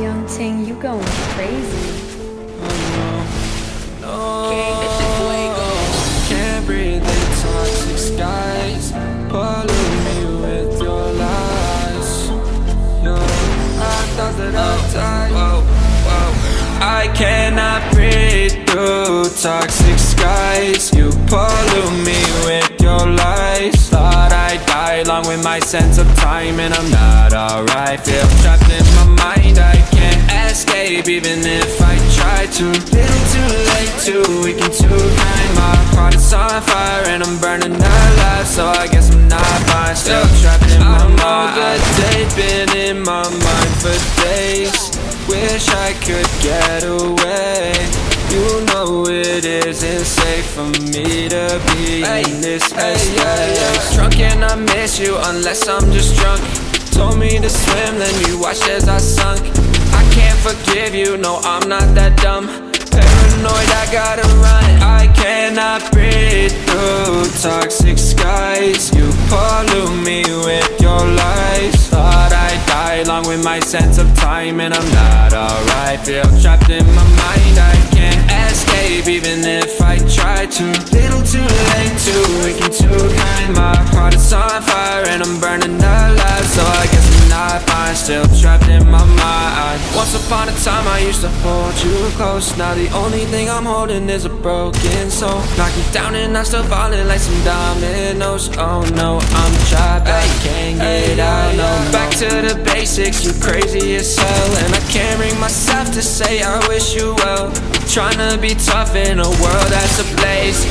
Young Ting, you going crazy. Oh No, no. can't breathe the toxic skies. Pollute me with your lies. No, I thought that I'd oh. die. Whoa, oh. oh. whoa. I cannot breathe through toxic skies. You pollute me with your lies. Thought I'd die along with my sense of time, and I'm not alright. Feel trapped in my try to. Little too late, too weak and too kind. My heart is on fire, and I'm burning alive. So I guess I'm not fine. Still trapped in my mind. I know that they've been in my mind for days. Wish I could get away. You know it isn't safe for me to be in this headspace. Drunk and I miss you unless I'm just drunk. Told me to swim, then you watched as I sunk. Forgive you, no, I'm not that dumb. Paranoid, I gotta run. I cannot breathe through toxic skies. You pollute me with your lies. Thought I'd die along with my sense of time, and I'm not alright. Feel trapped in my mind, I can't escape, even if I try to. Little too late, too weak and too kind. My heart is on fire, and I'm burning alive. So I guess I'm not fine, still trapped in my mind. Upon a time, I used to hold you close. Now the only thing I'm holding is a broken soul. Knock me down, and I'm still falling like some dominoes. Oh no, I'm trapped, I can't get out. No, back to the basics, you crazy as hell. And I can't bring myself to say I wish you well. Trying to be tough in a world that's ablaze.